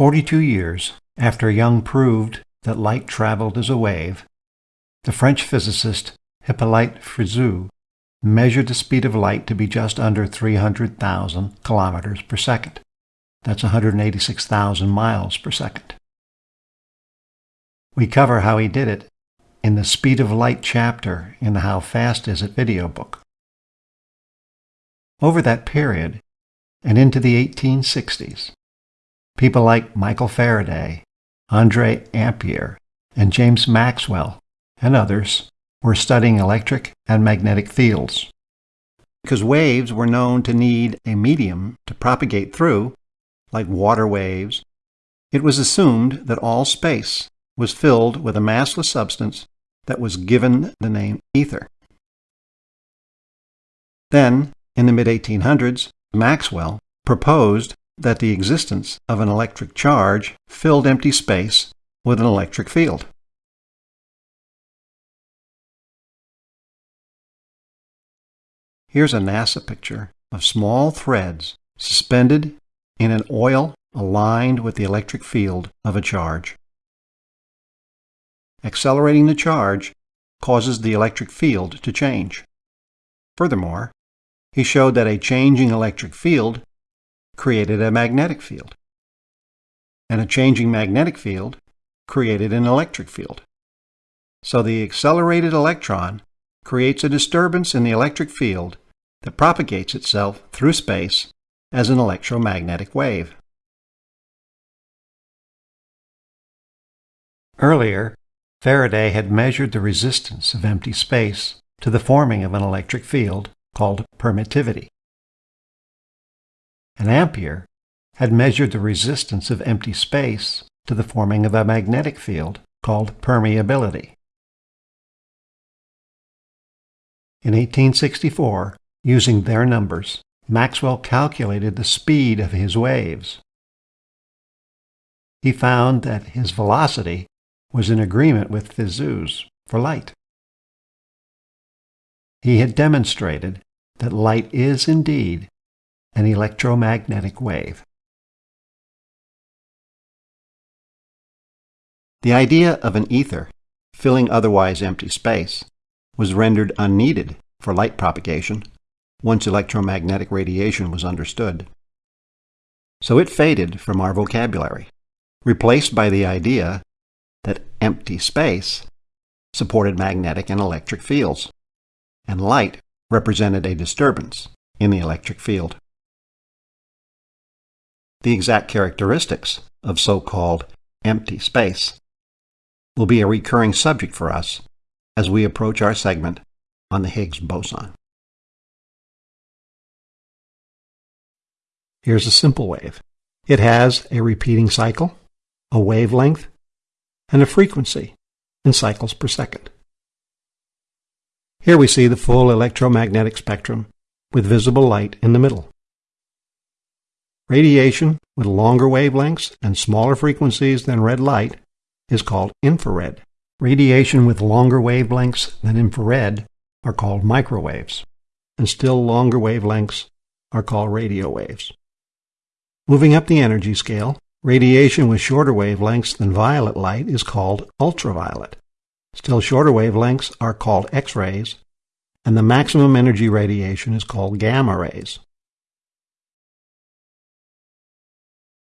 Forty-two years after Young proved that light traveled as a wave, the French physicist Hippolyte Fizeau measured the speed of light to be just under 300,000 kilometers per second. That's 186,000 miles per second. We cover how he did it in the Speed of Light chapter in the How Fast Is It video book. Over that period, and into the 1860s, people like Michael Faraday, Andre Ampere, and James Maxwell, and others were studying electric and magnetic fields. Because waves were known to need a medium to propagate through, like water waves, it was assumed that all space was filled with a massless substance that was given the name ether. Then, in the mid 1800s, Maxwell proposed that the existence of an electric charge filled empty space with an electric field. Here's a NASA picture of small threads suspended in an oil aligned with the electric field of a charge. Accelerating the charge causes the electric field to change. Furthermore, he showed that a changing electric field created a magnetic field, and a changing magnetic field created an electric field. So the accelerated electron creates a disturbance in the electric field that propagates itself through space as an electromagnetic wave. Earlier, Faraday had measured the resistance of empty space to the forming of an electric field called permittivity. And Ampere had measured the resistance of empty space to the forming of a magnetic field called permeability. In 1864, using their numbers, Maxwell calculated the speed of his waves. He found that his velocity was in agreement with Fizeau's for light. He had demonstrated that light is indeed an electromagnetic wave. The idea of an ether filling otherwise empty space was rendered unneeded for light propagation once electromagnetic radiation was understood. So it faded from our vocabulary, replaced by the idea that empty space supported magnetic and electric fields, and light represented a disturbance in the electric field. The exact characteristics of so-called empty space will be a recurring subject for us as we approach our segment on the Higgs boson. Here's a simple wave. It has a repeating cycle, a wavelength, and a frequency in cycles per second. Here we see the full electromagnetic spectrum with visible light in the middle. Radiation with longer wavelengths and smaller frequencies than red light is called infrared. Radiation with longer wavelengths than infrared are called microwaves, and still longer wavelengths are called radio waves. Moving up the energy scale, radiation with shorter wavelengths than violet light is called ultraviolet. Still shorter wavelengths are called X-rays, and the maximum energy radiation is called gamma rays.